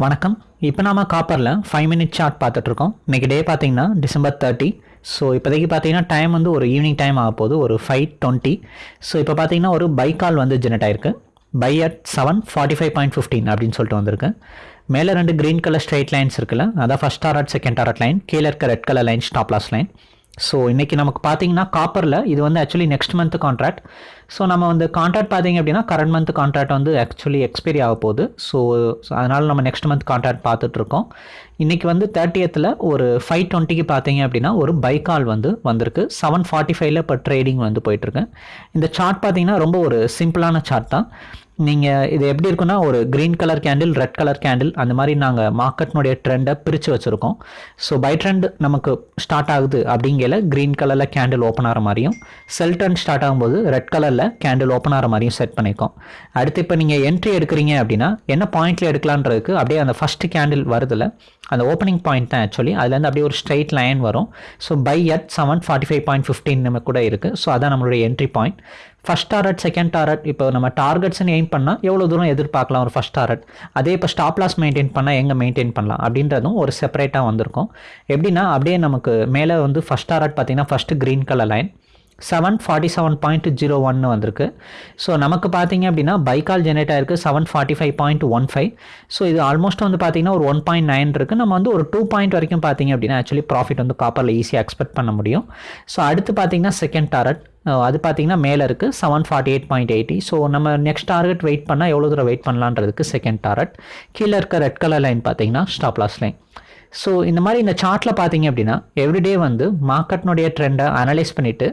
வணக்கம். இப்போ நாம காப்பரில் ஃபைவ் மினிட் சார்ட் பார்த்துட்ருக்கோம் இன்றைக்கி டே பார்த்தீங்கன்னா டிசம்பர் தேர்ட்டி ஸோ இப்போதைக்கு பார்த்தீங்கன்னா டைம் வந்து ஒரு ஈவினிங் டைம் ஆக போகுது. ஒரு ஃபைவ் டுவெண்ட்டி ஸோ இப்போ பார்த்தீங்கன்னா ஒரு பை கால் வந்து ஜெனரேட் ஆயிருக்கு. Buy at seven forty five point fifteen அப்படின்னு சொல்லிட்டு வந்திருக்கு. மேலே ரெண்டு க்ரீன் கலர் ஸ்ட்ரைட் லைன்ஸ் இருக்குல்ல அதான் first target second target line கீழே இருக்க red colour line stop loss line so இன்றைக்கி நமக்கு பார்த்தீங்கன்னா காப்பரில் இது வந்து actually next month contract so நம்ம வந்து கான்ட்ராக்ட் பார்த்தீங்க அப்படின்னா கரண்ட் மந்த் கான்ட்ராக்ட் வந்து ஆக்சுவலி எக்ஸ்பைரி ஆக போகுது. ஸோ அதனால் நம்ம நெக்ஸ்ட் மந்த் கான்ட்ராக்ட் பார்த்துட்ருக்கோம் இன்றைக்கி வந்து தேர்ட்டியத்தில் ஒரு ஃபைவ் டுவெண்ட்டிக்கு பார்த்தீங்க அப்படின்னா ஒரு பை கால் வந்து வந்திருக்கு. செவன் ஃபார்ட்டி ஃபைவ்ல இப்போ ட்ரேடிங் வந்து போயிட்டுருக்கு. இந்த சார்ட் பார்த்தீங்கன்னா ரொம்ப ஒரு சிம்பிளான சார்ட் தான். நீங்கள் இது எப்படி இருக்குன்னா ஒரு green colour candle red colour candle அந்த மாதிரி நாங்கள் மார்க்கெட்னுடைய ட்ரெண்டை பிரித்து வச்சுருக்கோம். ஸோ பை ட்ரெண்ட் நமக்கு ஸ்டார்ட் ஆகுது அப்படிங்கல க்ரீன் கலரில் கேண்டில் ஓப்பன் ஆகிற மாதிரியும் செல் ட்ரெண்ட் ஸ்டார்ட் ஆகும்போது ரெட் கலரில் கேண்டில் ஓப்பன் ஆகிற மாதிரியும் செட் பண்ணியிருக்கோம் அடுத்து இப்போ நீங்கள் என்ட்ரி எடுக்கிறீங்க அப்படின்னா என்ன பாயிண்ட்டில் எடுக்கலான்றதுக்கு அப்படியே அந்த ஃபஸ்ட்டு கேண்டில் வருதில்ல அந்த ஓப்பனிங் பாயிண்ட் தான் ஆக்சுவலி அதுலேருந்து அப்படியே ஒரு ஸ்ட்ரைட் லைன் வரும். So by at seven forty five point fifteen நம்ம கூட இருக்குது ஸோ அதான் நம்மளுடைய entry point first target second target இப்போ நம்ம டார்கெட்ஸ்னு எய்ம் பண்ணால் எவ்வளோ தூரம் எதிர்பார்க்கலாம் ஒரு ஃபஸ்ட் டாரட் அதே இப்போ ஸ்டாப் லாஸ் மெயின்டைன் பண்ணால் எங்கே மெயின்டைன் பண்ணலாம்? அப்படின்றதும் ஒரு செப்பரேட்டாக வந்திருக்கும். எப்படின்னா அப்படியே நமக்கு மேலே வந்து ஃபஸ்ட் டாரட் பார்த்தீங்கன்னா first green colour line seven forty seven point zero ஒன்னு வந்திருக்கு. ஸோ நமக்கு பார்த்தீங்க அப்படின்னா பைக்கால் ஜெனரேட் ஆயிருக்கு seven forty five point one five so இது ஆல்மோஸ்ட் வந்து பார்த்தீங்கன்னா ஒரு ஒன் பாயிண்ட் நைன் இருக்குது நம்ம வந்து ஒரு டூ பாயிண்ட் வரைக்கும் பார்த்தீங்க அப்படின்னா ஆக்சுவலி ப்ராஃபிட் வந்து காப்பரில் ஈஸியாக எக்ஸ்பெக்ட் பண்ண முடியும். ஸோ அடுத்து பார்த்தீங்கன்னா செகண்ட் டாரட் uh, அது பார்த்தீங்கன்னா மேலே இருக்குது seven forty eight point eighty so நம்ம நெக்ஸ்ட் டார்கெட் வெயிட் பண்ணால் எவ்வளோ தூரம் வெயிட் பண்ணலான்றதுக்கு செகண்ட் டாரட் கீழே இருக்க ரெட் கலர் லைன் பார்த்தீங்கன்னா ஸ்டாப்லாஸ் லைன் ஸோ இந்த மாதிரி இந்த சார்ட்டில் பார்த்தீங்க அப்படின்னா எவ்ரிடே வந்து மார்க்கெட்னுடைய ட்ரெண்டை அனலைஸ் பண்ணிவிட்டு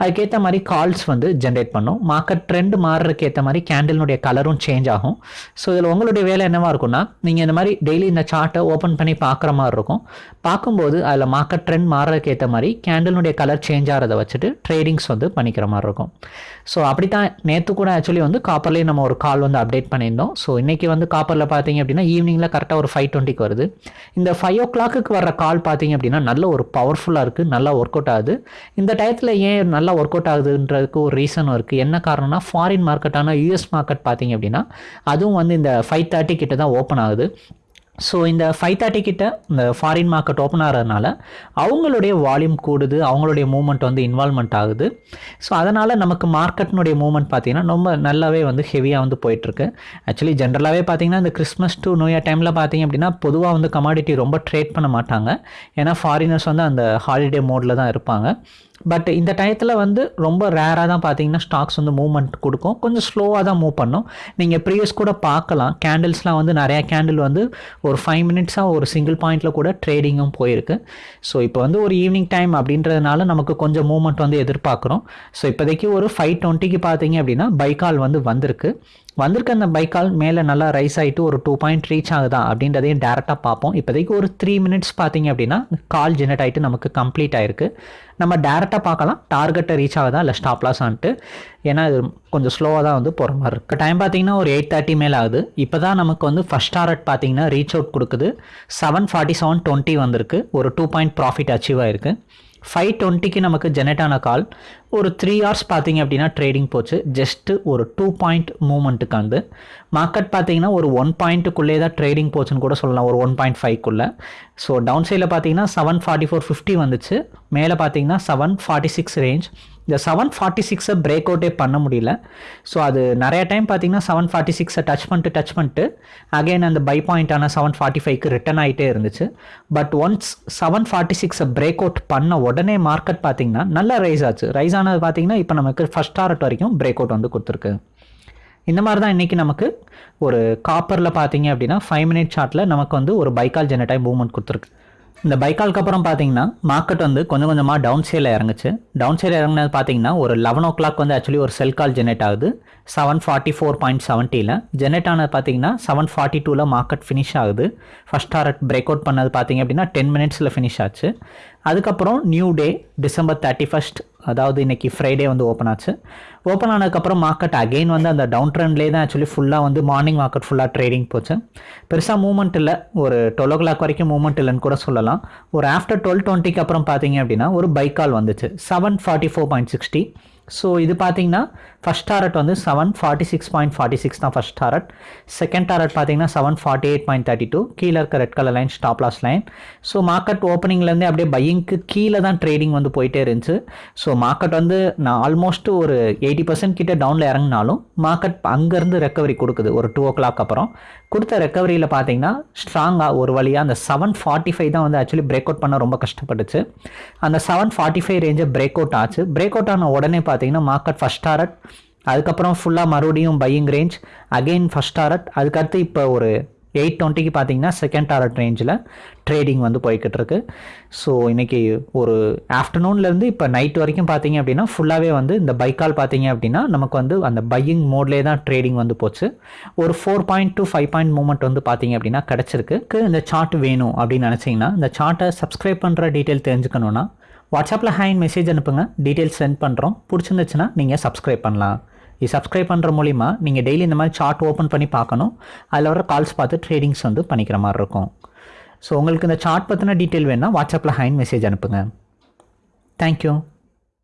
அதுக்கேற்ற மாதிரி கால்ஸ் வந்து ஜென்ரேட் பண்ணும். மார்க்கெட் ட்ரெண்ட் மாறுறதுக்கு ஏற்ற மாதிரி கேண்டில்னுடைய கலரும் சேஞ்ச் ஆகும். ஸோ இதில் உங்களுடைய வேலை என்னவாக இருக்கும்னா நீங்கள் இந்த மாதிரி டெய்லி இந்த சார்ட்டை ஓப்பன் பண்ணி பார்க்குற மாதிரி இருக்கும். பார்க்கும்போது அதில் மார்க்கெட் ட்ரெண்ட் மாறுறதுக்கு ஏற்ற மாதிரி கேண்டில்னுடைய கலர் சேஞ்ச் ஆகிறத வச்சுட்டு ட்ரேடிங்ஸ் வந்து பண்ணிக்கிற மாதிரி இருக்கும். ஸோ அப்படி தான் நேற்று கூட ஆக்சுவலி வந்து காப்பர்லேயே நம்ம ஒரு கால் வந்து அப்டேட் பண்ணியிருந்தோம். ஸோ இன்றைக்கி வந்து காப்பரில் பார்த்தீங்க அப்படின்னா ஈவினிங்கில் கரெக்டாக ஒரு ஃபைவ் டுவெண்ட்டிக்கு வருது. இந்த ஃபைவ் ஓ ஓ கிளாக்குக்கு வர்ற கால் பார்த்தீங்க அப்படின்னா நல்ல ஒரு பவர்ஃபுல்லாக இருக்குது நல்லா ஒர்க் அவுட் ஆகுது. இந்த டயத்தில் ஏன் நல்லா ஒர்க் அவுட் ஆகுதுன்றதுக்கு ஒரு ரீசனும் இருக்குது என்ன காரணம்னா ஃபாரின் மார்க்கெட்டான யூஎஸ் மார்க்கெட் பார்த்தீங்க அப்படின்னா அதுவும் வந்து இந்த ஃபைவ் தேர்ட்டி கிட்ட தான் ஓப்பன் ஆகுது. ஸோ இந்த ஃபைவ் தேர்ட்டி கிட்ட இந்த ஃபாரின் மார்க்கெட் ஓப்பன் ஆகிறதுனால அவங்களுடைய வால்யூம் கூடுது அவங்களுடைய மூவ்மெண்ட் வந்து இன்வால்மெண்ட் ஆகுது. ஸோ அதனால் நமக்கு மார்க்கெட்னுடைய மூவ்மெண்ட் பார்த்திங்கன்னா ரொம்ப நல்லாவே வந்து ஹெவியாக வந்து போயிட்டுருக்கு. ஆக்சுவலி ஜென்ரலாகவே பார்த்திங்கன்னா இந்த கிறிஸ்மஸ் டு நியூ இயர் டைமில் பார்த்திங்க அப்படின்னா பொதுவாக வந்து கமாடிட்டி ரொம்ப ட்ரேட் பண்ண மாட்டாங்க. ஏன்னா ஃபாரினர்ஸ் வந்து அந்த ஹாலிடே மோடில் தான் இருப்பாங்க. பட் இந்த டயத்தில் வந்து ரொம்ப ரேராக தான் பார்த்தீங்கன்னா ஸ்டாக்ஸ் வந்து மூவ்மெண்ட் கொடுக்கும். கொஞ்சம் ஸ்லோவாக தான் மூவ் பண்ணும். நீங்கள் ப்ரீவியஸ் கூட பார்க்கலாம். கேண்டில்ஸ்லாம் வந்து நிறையா கேண்டில் வந்து ஒரு ஃபைவ் மினிட்ஸாக ஒரு சிங்கிள் பாயிண்டில் கூட ட்ரேடிங்கும் போயிருக்கு. ஸோ இப்போ வந்து ஒரு ஈவினிங் டைம் அப்படின்றதுனால நமக்கு கொஞ்சம் மூவ்மெண்ட் வந்து எதிர்பார்க்குறோம். ஸோ இப்போதைக்கு ஒரு ஃபைவ் டுவெண்ட்டிக்கு பார்த்தீங்க அப்படின்னா பைக்கால் வந்து வந்திருக்கு. வந்திருக்க அந்த பைக்கால் மேலே நல்லா ரைஸ் ஆகிட்டு ஒரு டூ பாயிண்ட் ரீச் ஆகுதா அப்படின்றதையும் டேரெக்டாக பார்ப்போம். இப்போதைக்கு ஒரு த்ரீ மினிட்ஸ் பார்த்தீங்க அப்படின்னா கால் ஜெனரேட் ஆகிட்டு நமக்கு கம்ப்ளீட் ஆயிருக்கு. நம்ம டேரெக்டாக பார்க்கலாம். டார்கெட்டை ரீச் ஆகுதா இல்லை ஸ்டாப் லாஸ் ஆன்ட்டு. ஏன்னா இது கொஞ்சம் ஸ்லோவாக தான் வந்து போகிற மாதிரி இருக்குது டைம் பார்த்தீங்கன்னா ஒரு எயிட் தேர்ட்டி மேலே ஆகுது. இப்போ தான் நமக்கு வந்து ஃபஸ்ட் டார்கெட் பார்த்தீங்கன்னா ரீச் அவுட் கொடுக்குது. செவன் ஃபார்ட்டி செவன் டுவெண்ட்டி வந்திருக்கு. ஒரு டூ பாயிண்ட் ப்ராஃபிட் அச்சீவ் ஆயிருக்கு. ஃபைவ் டுவெண்ட்டிக்கு நமக்கு ஜெனரேட் ஆன கால். ஒரு த்ரீ ஹவர்ஸ் பார்த்தீங்க அப்படின்னா ட்ரேடிங் போச்சு. ஜஸ்ட்டு ஒரு டூ பாயிண்ட் மூமெண்ட்டுக்கு வந்து. மார்க்கெட் பார்த்தீங்கன்னா ஒரு ஒன் பாயிண்ட்டுக்குள்ளே தான் ட்ரேடிங் போச்சுன்னு கூட சொல்லலாம். ஒரு ஒன் பாயிண்ட் ஃபைவ்க்குள்ளே ஸோ டவுன் சைடில் பார்த்தீங்கன்னா செவன் ஃபார்ட்டி ஃபோர் ஃபிஃப்டி வந்துச்சு. மேலே பார்த்தீங்கன்னா செவன் ஃபார்ட்டி சிக்ஸ் ரேஞ்ச் இந்த செவன் ஃபார்ட்டி சிக்ஸை பிரேக் அவுட்டே பண்ண முடியல. ஸோ அது நிறைய டைம் பார்த்தீங்கன்னா செவன் ஃபார்ட்டி சிக்ஸை டச் பண்ணிட்டு டச் பண்ணிட்டு அகைன் அந்த பை பாயிண்டான செவன் ஃபார்ட்டி ஃபைவ்க்கு ரிட்டன் ஆகிட்டே இருந்துச்சு. பட் ஒன்ஸ் செவன் ஃபார்ட்டி சிக்ஸை பிரேக் அவுட் பண்ண உடனே மார்க்கெட் பார்த்தீங்கன்னா நல்லா ரைஸ் ஆச்சு. ரைஸ் ஆனது பார்த்தீங்கன்னா இப்போ நமக்கு ஃபஸ்ட் டாரட் வரைக்கும் பிரேக் அவுட் வந்து கொடுத்துருக்கு. இந்த மாதிரி தான் இன்றைக்கி நமக்கு ஒரு காப்பரில் பார்த்தீங்க அப்படின்னா ஃபைவ் மினிட் சார்ட்டில் நமக்கு வந்து ஒரு பைக்கால் ஜெனட்டாய் மூவ்மெண்ட் கொடுத்துருக்கு. இந்த பைக்காலுக்கு அப்புறம் பார்த்தீங்கன்னா மார்க்கெட் வந்து கொஞ்சம் கொஞ்சமாக டவுன் சைடில் இறங்குச்சு. டவுன் சைடில் இறங்கினது பார்த்தீங்கன்னா ஒரு லெவன் ஓ கிளாக் வந்து ஆக்சுவலி ஒரு செல் கால் ஜெனரேட் ஆகுது. செவன் ஃபார்ட்டி ஃபோர் பாயிண்ட் செவன்ட்டியில் ஜெனரேட் ஆனது பார்த்தீங்கன்னா செவன் ஃபார்ட்டி டூவில் மார்க்கெட் ஃபினிஷ் ஆகுது. ஃபஸ்ட் டாரட் பிரேக் அவுட் பண்ணது பார்த்தீங்க அப்படின்னா டென் மினிட்ஸில் ஃபினிஷ் ஆச்சு. அதுக்கப்புறம் new day December thirty first அதாவது இன்றைக்கி ஃப்ரைடே வந்து ஓப்பன் ஆச்சு. ஓப்பன் ஆனதுக்கப்புறம் மார்க்கெட் அகெயின் வந்து அந்த டவுன் ட்ரெண்ட்லேயே தான் ஆக்சுவலி ஃபுல்லாக வந்து மார்னிங் மார்க்கெட் ஃபுல்லாக ட்ரேடிங் போச்சு. பெருசாக மூவ்மெண்ட் இல்லை. ஒரு டுவெல் ஓ கிளாக் வரைக்கும் மூவ்மெண்ட் இல்லைன்னு கூட சொல்லலாம். ஒரு ஆஃப்டர் டுவெல் டுவெண்ட்டிக்கு அப்புறம் பார்த்தீங்க அப்படின்னா ஒரு பைக்கால் வந்துச்சு. Seven forty four point sixty so இது பார்த்தீங்கன்னா ஃபஸ்ட் டாரட் வந்து seven forty six point forty six தான் ஃபஸ்ட் டாரட் செகண்ட் டாரட் பார்த்தீங்கன்னா seven forty eight point thirty two கீழே இருக்க red colour line stop loss line so market ஓப்பனிங்லேருந்தே அப்படியே பையிங்க்கு கீழே தான் ட்ரேடிங் வந்து போயிட்டே இருந்துச்சு. ஸோ மார்க்கெட் வந்து நான் ஆல்மோஸ்ட் ஒரு எயிட்டி பர்சன்ட் கிட்டே டவுனில் இறங்கினாலும் மார்க்கெட் அங்கேருந்து ரெக்கவரி கொடுக்குது. ஒரு டூ ஓ கிளாக் அப்புறம். கொடுத்த ரெக்கவரியில் பார்த்தீங்கன்னா ஸ்ட்ராங்காக ஒரு வழியாக அந்த செவன் ஃபார்ட்டி ஃபைவ் தான் வந்து ஆக்சுவலி பிரேக் அவுட் பண்ண ரொம்ப கஷ்டப்பட்டுச்சு. அந்த செவன் ஃபார்ட்டி ஃபைவ் ரேஞ்சை பிரேக் அவுட் ஆச்சு. பிரேக் அவுட் ஆன உடனே பார்த்தீங்கன்னா மார்க்கெட் ஃபஸ்ட் டாரட் அதுக்கப்புறம் ஃபுல்லாக மறுபடியும் buying range again first target அதுக்கடுத்து இப்போ ஒரு எயிட் டுவெண்ட்டிக்கு பார்த்தீங்கன்னா செகண்ட் டாரட் ரேஞ்சில் ட்ரேடிங் வந்து போய்கிட்டு இருக்கு. ஸோ இன்றைக்கி ஒரு ஆஃப்டர்நூன்லேருந்து இப்போ நைட் வரைக்கும் பார்த்தீங்க அப்படின்னா ஃபுல்லாகவே வந்து இந்த பைக்கால் பார்த்தீங்க அப்படின்னா நமக்கு வந்து அந்த பையிங் மோட்லேயே தான் ட்ரேடிங் வந்து போச்சு. ஒரு four point to five point moment வந்து பார்த்தீங்க அப்படின்னா கிடச்சிருக்கு. இந்த சார்ட் வேணும் அப்படின்னு நினச்சிங்கன்னா இந்த சார்ட்டை சப்ஸ்கிரைப் பண்ணுற டீட்டெயில் தெரிஞ்சுக்கணுன்னா வாட்ஸ்அப்பில் ஹேண்ட் மெசேஜ் அனுப்புங்க. டீட்டெயில்ஸ் சென்ட் பண்ணுறோம் பிடிச்சிருந்துச்சுன்னா நீங்கள் சப்ஸ்கிரைப் பண்ணலாம். இது சப்ஸ்கிரைப் பண்ணுற மூலிமா நீங்கள் டெய்லி இந்த மாதிரி சார்ட் ஓப்பன் பண்ணி பார்க்கணும். அதில் வர கால்ஸ் பார்த்து ட்ரேடிங்ஸ் வந்து பண்ணிக்கிற மாதிரி இருக்கும். ஸோ உங்களுக்கு இந்த சார்ட் பற்றின டீட்டெயில் வேணால் வாட்ஸ்அப்பில் ஹேண்ட் மெசேஜ் அனுப்புங்க. தேங்க்யூ